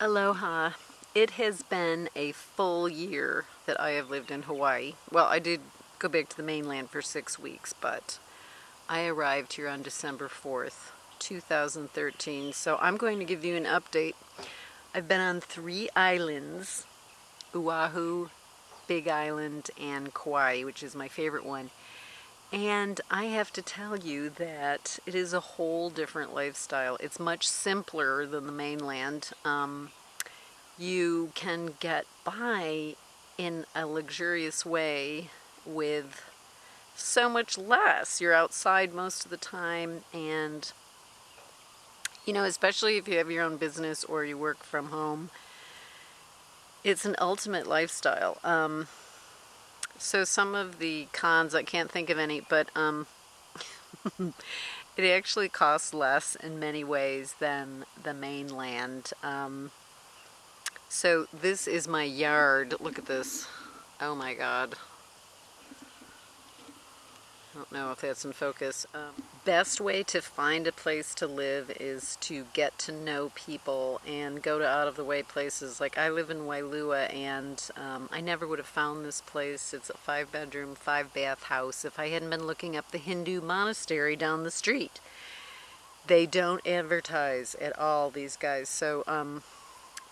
Aloha. It has been a full year that I have lived in Hawaii. Well, I did go back to the mainland for six weeks, but I arrived here on December 4th, 2013. So I'm going to give you an update. I've been on three islands, Oahu, Big Island, and Kauai, which is my favorite one. And I have to tell you that it is a whole different lifestyle. It's much simpler than the mainland. Um, you can get by in a luxurious way with so much less. You're outside most of the time and you know, especially if you have your own business or you work from home, it's an ultimate lifestyle. Um, so some of the cons, I can't think of any, but um, it actually costs less in many ways than the mainland. Um, so this is my yard. Look at this. Oh my god. I don't know if that's in focus. Um, best way to find a place to live is to get to know people and go to out of the way places. Like I live in Wailua and um, I never would have found this place. It's a five bedroom, five bath house if I hadn't been looking up the Hindu monastery down the street. They don't advertise at all, these guys. So um,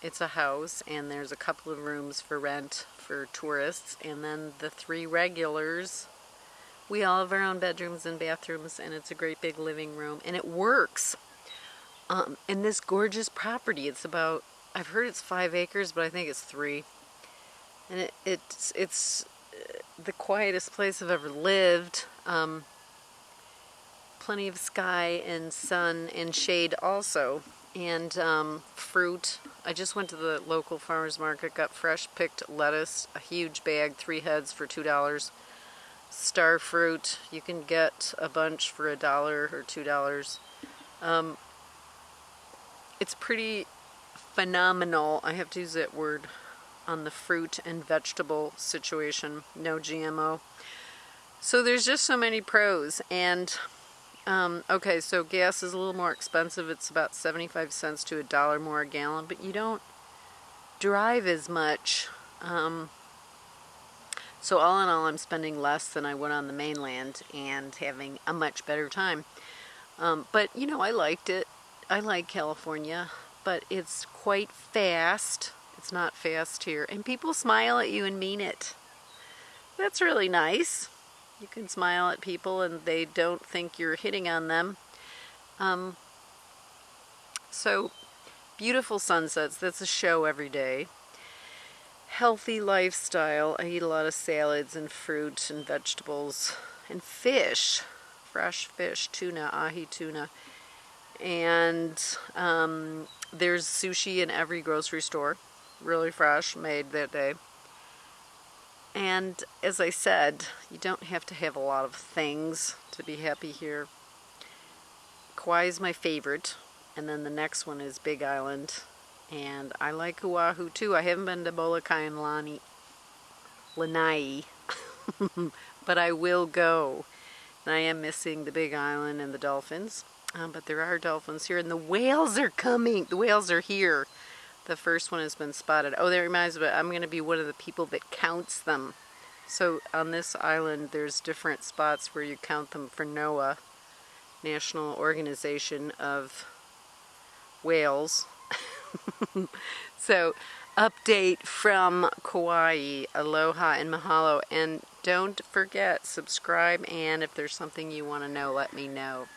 it's a house and there's a couple of rooms for rent for tourists and then the three regulars we all have our own bedrooms and bathrooms and it's a great big living room and it works. Um, in this gorgeous property, it's about, I've heard it's five acres, but I think it's three. And it, it's, it's uh, the quietest place I've ever lived. Um, plenty of sky and sun and shade also. And um, fruit. I just went to the local farmer's market, got fresh picked lettuce, a huge bag, three heads for $2 star fruit. You can get a bunch for a dollar or two dollars. Um, it's pretty phenomenal, I have to use that word, on the fruit and vegetable situation. No GMO. So there's just so many pros. And, um, okay, so gas is a little more expensive. It's about 75 cents to a dollar more a gallon, but you don't drive as much. Um, so all in all, I'm spending less than I would on the mainland and having a much better time. Um, but, you know, I liked it. I like California, but it's quite fast. It's not fast here. And people smile at you and mean it. That's really nice. You can smile at people and they don't think you're hitting on them. Um, so, beautiful sunsets. That's a show every day healthy lifestyle. I eat a lot of salads and fruit and vegetables and fish, fresh fish, tuna, ahi tuna. And um, there's sushi in every grocery store, really fresh, made that day. And as I said, you don't have to have a lot of things to be happy here. Kauai is my favorite, and then the next one is Big Island, and I like Oahu too. I haven't been to Molokai and Lani, Lanai, but I will go. And I am missing the Big Island and the dolphins. Um, but there are dolphins here, and the whales are coming. The whales are here. The first one has been spotted. Oh, that reminds me, I'm going to be one of the people that counts them. So on this island, there's different spots where you count them for NOAA, National Organization of Whales. so update from Kauai, aloha and mahalo. And don't forget, subscribe and if there's something you want to know, let me know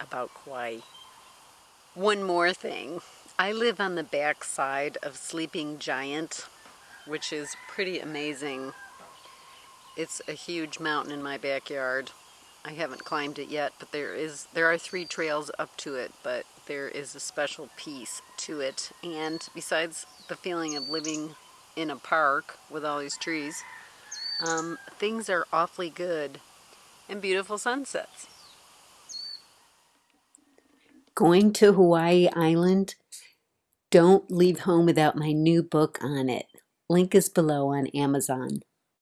about Kauai. One more thing. I live on the back side of Sleeping Giant, which is pretty amazing. It's a huge mountain in my backyard. I haven't climbed it yet, but there is there are three trails up to it, but there is a special piece to it. And besides the feeling of living in a park with all these trees, um, things are awfully good and beautiful sunsets. Going to Hawaii Island? Don't leave home without my new book on it. Link is below on Amazon.